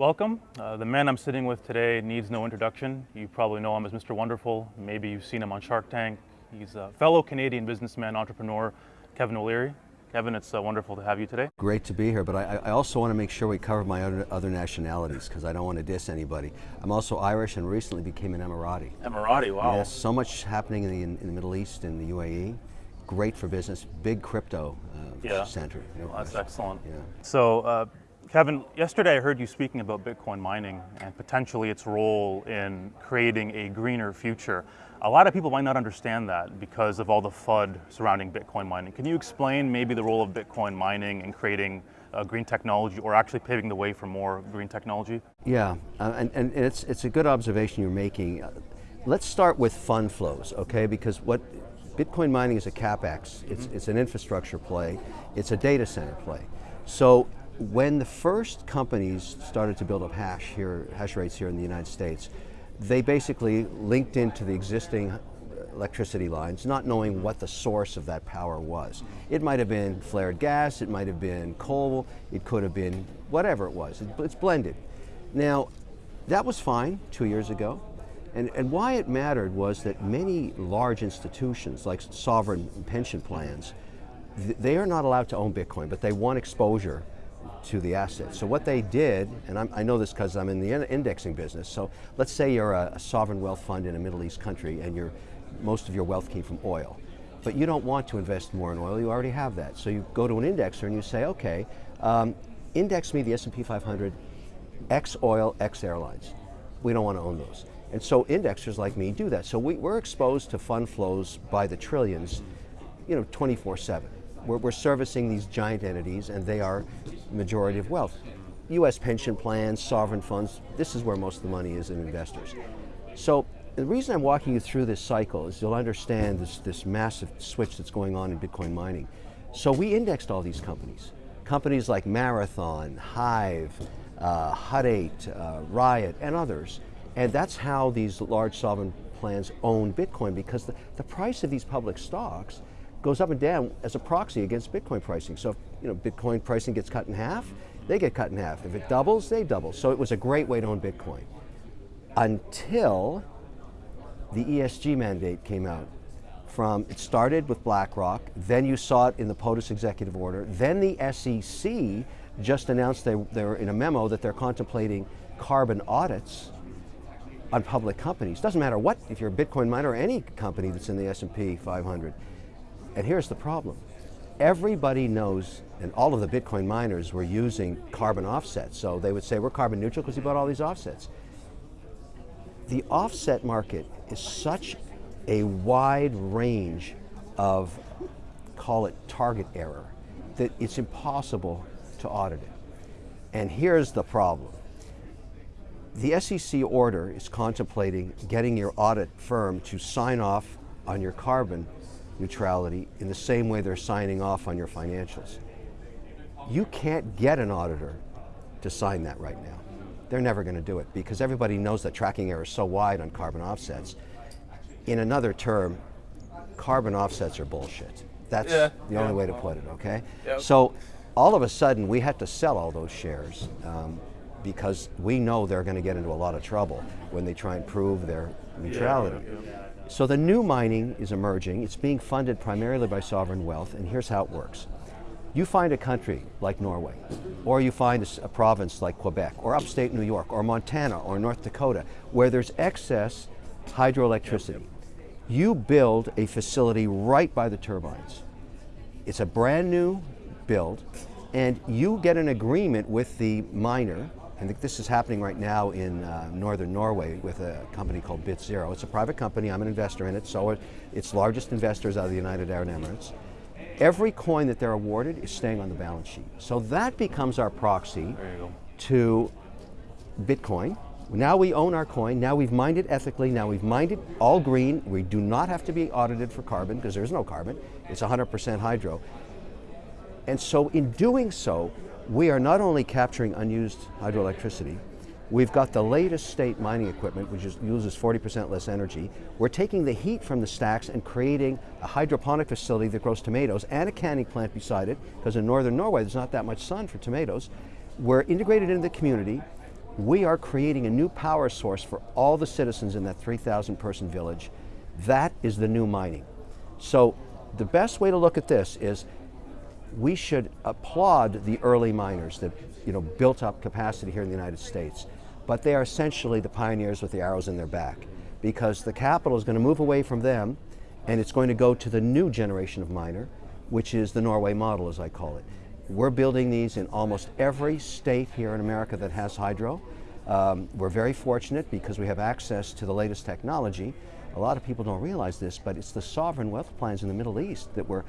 Welcome. Uh, the man I'm sitting with today needs no introduction. You probably know him as Mr. Wonderful. Maybe you've seen him on Shark Tank. He's a fellow Canadian businessman, entrepreneur, Kevin O'Leary. Kevin, it's uh, wonderful to have you today. Great to be here, but I, I also want to make sure we cover my other, other nationalities because I don't want to diss anybody. I'm also Irish and recently became an Emirati. Emirati, wow. Yes, so much happening in the, in, in the Middle East and the UAE. Great for business, big crypto uh, yeah. center. Well, that's excellent. Yeah. So, uh, Kevin, yesterday I heard you speaking about Bitcoin mining and potentially its role in creating a greener future. A lot of people might not understand that because of all the FUD surrounding Bitcoin mining. Can you explain maybe the role of Bitcoin mining in creating uh, green technology or actually paving the way for more green technology? Yeah, uh, and, and it's, it's a good observation you're making. Uh, let's start with fund flows, okay? Because what Bitcoin mining is a capex, mm -hmm. it's, it's an infrastructure play, it's a data center play. So when the first companies started to build up hash here, hash rates here in the United States, they basically linked into the existing electricity lines, not knowing what the source of that power was. It might have been flared gas, it might have been coal, it could have been whatever it was. it's blended. Now, that was fine two years ago. And, and why it mattered was that many large institutions, like sovereign pension plans, th they are not allowed to own Bitcoin, but they want exposure to the asset. So what they did, and I'm, i know this because I'm in the indexing business, so let's say you're a, a, sovereign wealth fund in a Middle East country and you most of your wealth came from oil. But you don't want to invest more in oil, you already have that. So you go to an indexer and you say, okay, um, index me the S&P 500, X oil, X airlines. We don't want to own those. And so indexers like me do that. So we, we're exposed to fund flows by the trillions, you know, 24 seven. We're, we're servicing these giant entities and they are majority of wealth. US pension plans, sovereign funds, this is where most of the money is in investors. So the reason I'm walking you through this cycle is you'll understand this, this massive switch that's going on in Bitcoin mining. So we indexed all these companies. Companies like Marathon, Hive, uh, Hut 8, uh, Riot, and others. And that's how these large sovereign plans own Bitcoin because the, the price of these public stocks goes up and down as a proxy against Bitcoin pricing. So if you know, Bitcoin pricing gets cut in half, they get cut in half. If it doubles, they double. So it was a great way to own Bitcoin. Until the ESG mandate came out. From, it started with BlackRock, then you saw it in the POTUS executive order, then the SEC just announced they, they're in a memo that they're contemplating carbon audits on public companies. Doesn't matter what, if you're a Bitcoin miner or any company that's in the S&P 500. And here's the problem. Everybody knows, and all of the Bitcoin miners were using carbon offsets. So they would say, we're carbon neutral because we bought all these offsets. The offset market is such a wide range of, call it tracking error, that it's impossible to audit it. And here's the problem. The SEC order is contemplating getting your audit firm to sign off on your carbon neutrality in the same way they're signing off on your financials. You can't get an auditor to sign that right now. They're never going to do it because everybody knows that tracking error is so wide on carbon offsets. In another term, carbon offsets are bullshit. That's yeah, the yeah. only way to put it, okay? Yep. So all of a sudden we had to sell all those shares um, because we know they're going to get into a lot of trouble when they try and prove their neutrality. Yeah, so the new mining is emerging. It's being funded primarily by sovereign wealth, and here's how it works. You find a country like Norway, or you find a, province like Quebec, or upstate New York, or Montana, or North Dakota, where there's excess hydroelectricity. You build a facility right by the turbines. It's a brand new build, and you get an agreement with the miner I think this is happening right now in uh, northern Norway with a company called BitZero. It's a private company, I'm an investor in it, so it, its largest investors are the United Arab Emirates. Every coin that they're awarded is staying on the balance sheet. So that becomes our proxy to Bitcoin. Now we own our coin, now we've mined it ethically, now we've mined it all green. We do not have to be audited for carbon because there's no carbon. It's 100% hydro. And so in doing so, we are not only capturing unused hydroelectricity, we've got the latest state mining equipment, which is, uses 40% less energy. We're taking the heat from the stacks and creating a hydroponic facility that grows tomatoes and a canning plant beside it, because in northern Norway there's not that much sun for tomatoes. We're integrated into the community. We are creating a new power source for all the citizens in that 3,000 person village. That is the new mining. So the best way to look at this is we should applaud the early miners that you know, built up capacity here in the United States. But they are essentially the pioneers with the arrows in their back because the capital is going to move away from them and it's going to go to the new generation of miner, which is the Norway model, as I call it. We're building these in almost every state here in America that has hydro. Um, we're very fortunate because we have access to the latest technology. A lot of people don't realize this, but it's the sovereign wealth plans in the Middle East that were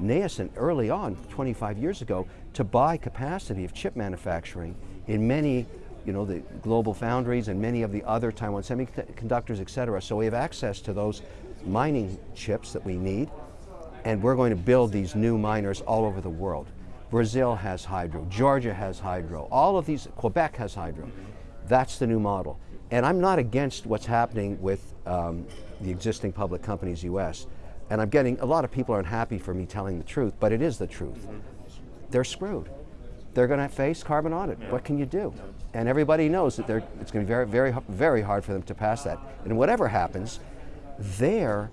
nascent early on, 25 years ago, to buy capacity of chip manufacturing in many, you know, the GlobalFoundries and many of the other Taiwan semiconductors, et cetera. So we have access to those mining chips that we need, and we're going to build these new miners all over the world. Brazil has hydro, Georgia has hydro, all of these, Quebec has hydro. That's the new model. And I'm not against what's happening with um, the existing public companies US. And I'm getting, a lot of people aren't happy for me telling the truth, but it is the truth. They're screwed. They're going to face carbon audit. Yeah. What can you do? And everybody knows that it's going to be very, very, very hard for them to pass that. And whatever happens, their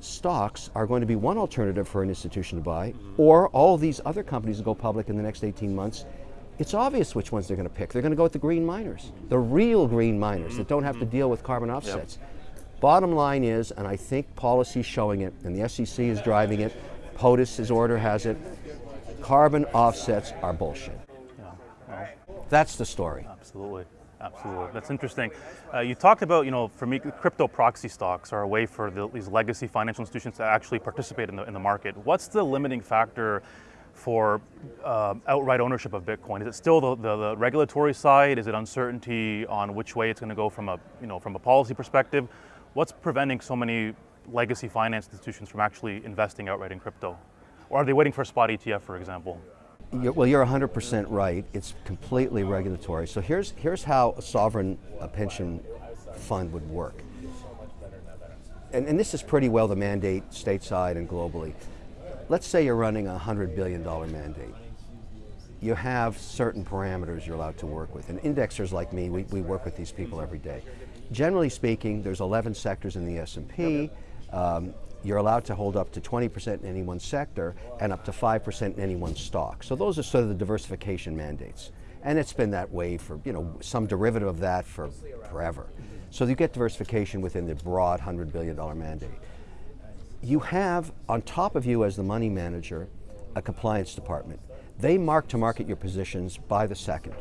stocks are going to be one alternative for an institution to buy, or all these other companies go public in the next 18 months. It's obvious which ones they're going to pick. They're going to go with the green miners, the real green miners that don't have to mm-hmm. deal with carbon offsets. Yep. Bottom line is, and I think policy is showing it, and the SEC is driving it, POTUS's order has it, carbon offsets are bullshit. Yeah, That's the story. Absolutely. Absolutely, that's interesting. Uh, you talked about, you know, for me, crypto proxy stocks are a way for the, these legacy financial institutions to actually participate in the, in the market. What's the limiting factor for uh, outright ownership of Bitcoin? Is it still the, the, the, regulatory side? Is it uncertainty on which way it's going to go from a, you know, from a policy perspective? What's preventing so many legacy finance institutions from actually investing outright in crypto? Or are they waiting for a spot ETF, for example? You're, well, you're 100% right. It's completely regulatory. So here's, here's how a sovereign a pension fund would work. And, and this is pretty well the mandate stateside and globally. Let's say you're running a $100 billion mandate. You have certain parameters you're allowed to work with. And indexers like me, we, we work with these people every day. Generally speaking, there's 11 sectors in the S&P. Um, you're allowed to hold up to 20% in any one sector and up to 5% in any one stock. So those are sort of the diversification mandates. And it's been that way for, you know, some derivative of that for forever. So you get diversification within the broad $100 billion mandate. You have, on top of you as the money manager, a compliance department. They mark to market your positions by the second.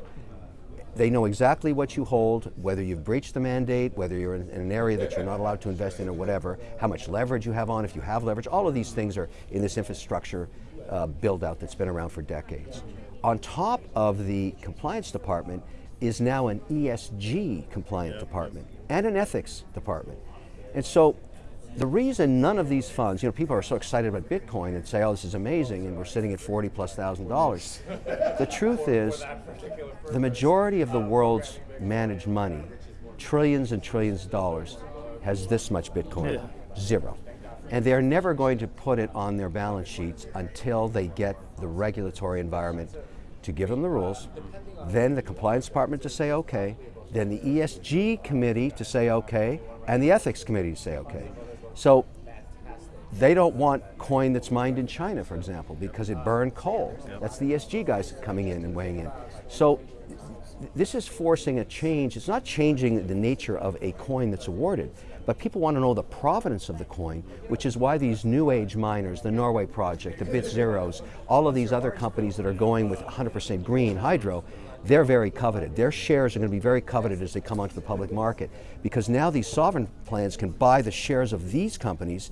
They know exactly what you hold, whether you've breached the mandate, whether you're in, an area that you're not allowed to invest in or whatever, how much leverage you have on, if you have leverage. All of these things are in this infrastructure uh, build out that's been around for decades. On top of the compliance department is now an ESG compliant department and an ethics department. And so the reason none of these funds, you know, people are so excited about Bitcoin and say, oh, this is amazing, and we're sitting at 40 plus thousand dollars. The truth is, the majority of the world's managed money, trillions and trillions of dollars, has this much Bitcoin, yeah. zero. And they're never going to put it on their balance sheets until they get the regulatory environment to give them the rules, then the compliance department to say okay, then the ESG committee to say okay, and the ethics committee to say okay. So they don't want coin that's mined in China, for example, because it burned coal. That's the ESG guys coming in and weighing in. So this is forcing a change. It's not changing the nature of a coin that's awarded, but people want to know the provenance of the coin, which is why these new age miners, the Norway project, the Bit Zeros, all of these other companies that are going with 100% green hydro, they're very coveted. Their shares are going to be very coveted as they come onto the public market because now these sovereign plans can buy the shares of these companies.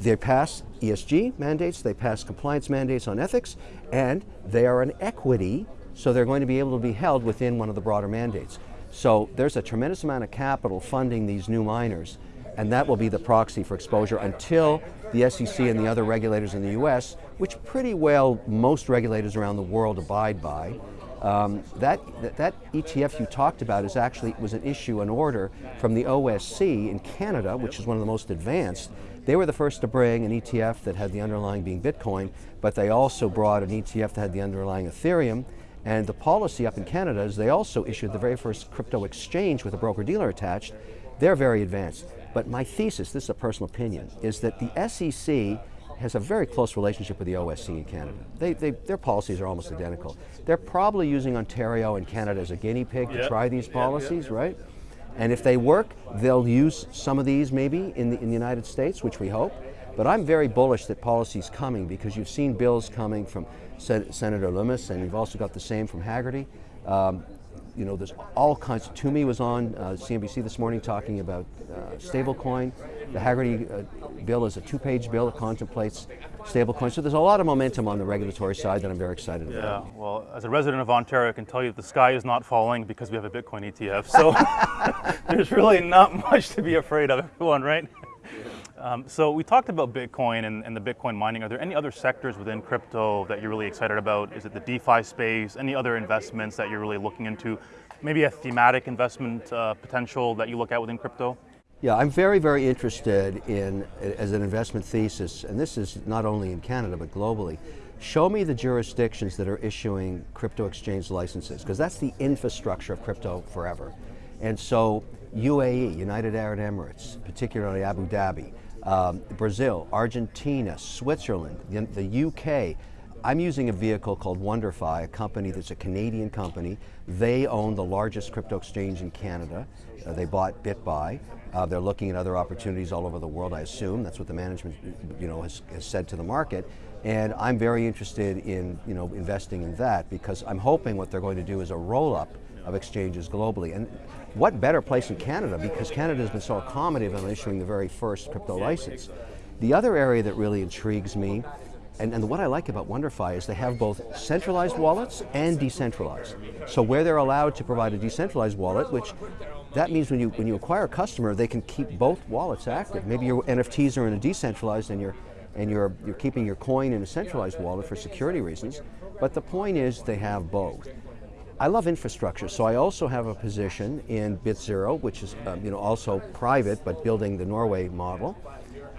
They pass ESG mandates, they pass compliance mandates on ethics, and they are an equity, so they're going to be able to be held within one of the broader mandates. So there's a tremendous amount of capital funding these new miners, and that will be the proxy for exposure until the SEC and the other regulators in the US, which pretty well most regulators around the world abide by, um, that, that, ETF you talked about is actually was an issue, an order from the OSC in Canada, which is one of the most advanced. They were the first to bring an ETF that had the underlying being Bitcoin, but they also brought an ETF that had the underlying Ethereum. And the policy up in Canada is they also issued the very first crypto exchange with a broker dealer attached. They're very advanced. But my thesis, this is a personal opinion, is that the SEC has a very close relationship with the OSC in Canada. They, they, their policies are almost identical. They're probably using Ontario and Canada as a guinea pig to try these policies, right? And if they work, they'll use some of these maybe in the, in the United States, which we hope. But I'm very bullish that policy's coming because you've seen bills coming from Sen Senator Lummis, and you've also got the same from Hagerty. Um, you know, there's all kinds. Toomey was on uh, CNBC this morning talking about uh, stablecoin. The Hagerty uh, bill is a two-page bill that contemplates stablecoin. So there's a lot of momentum on the regulatory side that I'm very excited Yeah, about. Yeah, well, as a resident of Ontario, I can tell you the sky is not falling because we have a Bitcoin ETF. So there's really not much to be afraid of, everyone, right? Um, so we talked about Bitcoin and, and, the Bitcoin mining. Are there any other sectors within crypto that you're really excited about? Is it the DeFi space? Any other investments that you're really looking into? Maybe a thematic investment uh, potential that you look at within crypto? Yeah, I'm very, very interested in, as an investment thesis, and this is not only in Canada but globally, show me the jurisdictions that are issuing crypto exchange licenses, because that's the infrastructure of crypto forever. And so UAE, United Arab Emirates, particularly Abu Dhabi, um, Brazil, Argentina, Switzerland, the, the, UK. I'm using a vehicle called WonderFi, a company that's a Canadian company. They own the largest crypto exchange in Canada. Uh, they bought BitBuy. Uh, they're looking at other opportunities all over the world, I assume. That's what the management you know, has, has said to the market. And I'm very interested in you know, investing in that because I'm hoping what they're going to do is a roll-up of exchanges globally. And what better place in Canada because Canada has been so accommodative in issuing the very first crypto license. The other area that really intrigues me, and, and what I like about WonderFi is they have both centralized wallets and decentralized. So where they're allowed to provide a decentralized wallet, which that means when you, when you acquire a customer, they can keep both wallets active. Maybe your NFTs are in a decentralized and you're, and you're, you're keeping your coin in a centralized wallet for security reasons. But the point is they have both. I love infrastructure, so I also have a position in BitZero, which is um, you know also private, but building the Norway model.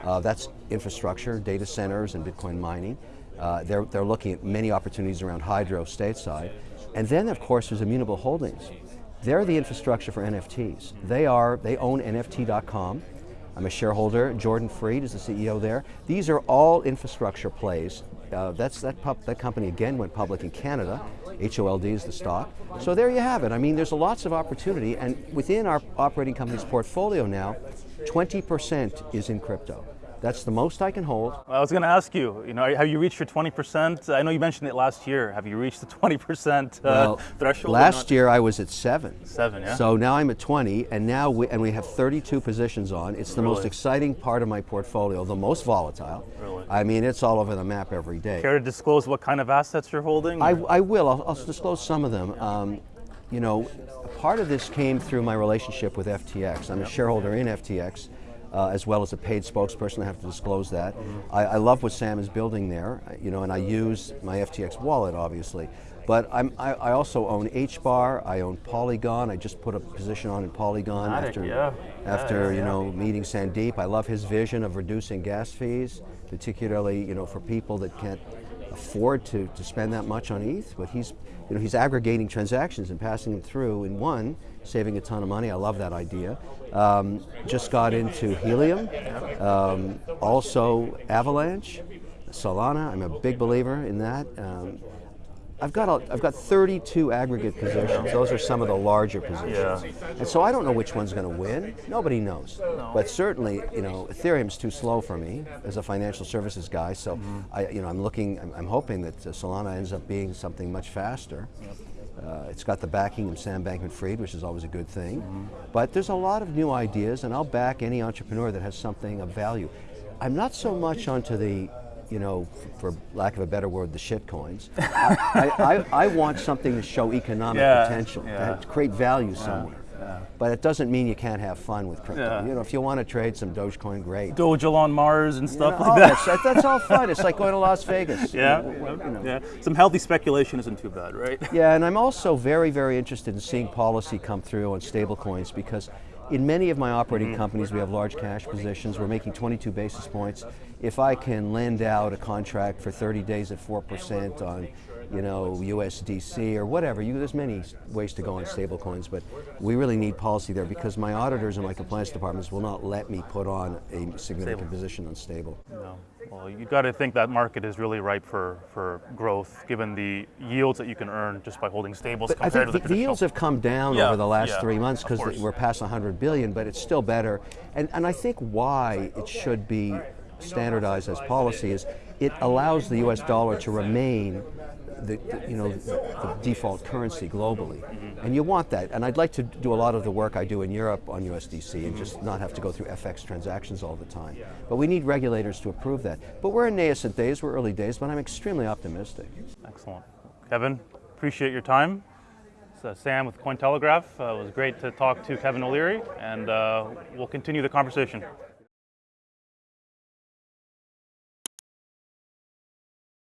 Uh, that's infrastructure, data centers, and Bitcoin mining. Uh, they're, they're looking at many opportunities around hydro stateside. And then, of course, there's Immutable Holdings. They're the infrastructure for NFTs. They are, they own NFT.com. I'm a shareholder. Jordan Fried is the CEO there. These are all infrastructure plays. Uh, that's that, that company again went public in Canada. HOLD is the stock. So there you have it. I mean, there's a lots of opportunity, and within our operating company's portfolio now, 20% is in crypto. That's the most I can hold. I was going to ask you, you know, have you reached your 20%? I know you mentioned it last year. Have you reached the 20% uh, well, threshold? Last year I was at seven. Seven, yeah. So now I'm at 20, and now we, and we have 32 positions on. It's the really? most exciting part of my portfolio, the most volatile. Really? I mean, it's all over the map every day. Care to disclose what kind of assets you're holding? I, I will. I'll, I'll, disclose some of them. Um, you know, part of this came through my relationship with FTX. I'm yep. a shareholder in FTX uh, as well as a paid spokesperson. I have to disclose that. I, I, love what Sam is building there, you know, and I use my FTX wallet, obviously. But I'm, I, I also own HBAR, I own Polygon. I just put a position on in Polygon Matic, after, yeah. after yeah, yeah, you know, meeting Sandeep. I love his vision of reducing gas fees, particularly you know, for people that can't afford to, to spend that much on ETH, but he's, you know, he's aggregating transactions and passing them through in one, saving a ton of money. I love that idea. Um, just got into Helium, um, also Avalanche, Solana. I'm a big believer in that. Um, I've got a, I've got 32 aggregate positions. Those are some of the larger positions. Yeah. And so I don't know which one's going to win. Nobody knows. No. But certainly, you know, Ethereum's too slow for me as a financial services guy. So mm -hmm. I, you know, I'm looking. I'm, I'm hoping that uh, Solana ends up being something much faster. Yep. Uh, it's got the backing of Sam Bankman-Fried, which is always a good thing. Mm -hmm. But there's a lot of new ideas, and I'll back any entrepreneur that has something of value. I'm not so much onto the you know, for lack of a better word, the shit coins. I, I, I, want something to show economic yeah, potential, yeah. to create value somewhere. Yeah, but it doesn't mean you can't have fun with crypto. You know, if you want to trade some Dogecoin, great. Doge on Mars and stuff you know, like oh, that. That's, that's all fun. It's like going to Las Vegas. Yeah, you know. yeah. Some healthy speculation isn't too bad, right? Yeah, and I'm also very, very interested in seeing policy come through on stablecoins because In many of my operating mm-hmm. companies, we have large cash positions. We're making 22 basis points. If I can lend out a contract for 30 days at 4% on you know, USDC or whatever. You, there's many ways to go on stablecoins, but we really need policy there because my auditors and my compliance departments will not let me put on a significant Stable. position on stable. No. Well, you've got to think that market is really ripe for, for growth, given the yields that you can earn just by holding stables But I think to the, the, the yields have come down Yeah, over the last yeah, three months because we're past 100 billion, but it's still better. And, and I think why it should be standardized as policy is it allows the U.S. dollar to remain the, the- you know the default currency globally, Mm-hmm. and you want that. And I'd like to do a lot of the work I do in Europe on USDC and just not have to go through FX transactions all the time. But we need regulators to approve that. But we're in nascent days, we're early days, but I'm extremely optimistic. Excellent. Kevin, appreciate your time. It's, uh, Sam with Cointelegraph. Uh, it was great to talk to Kevin O'Leary, and uh, we'll continue the conversation.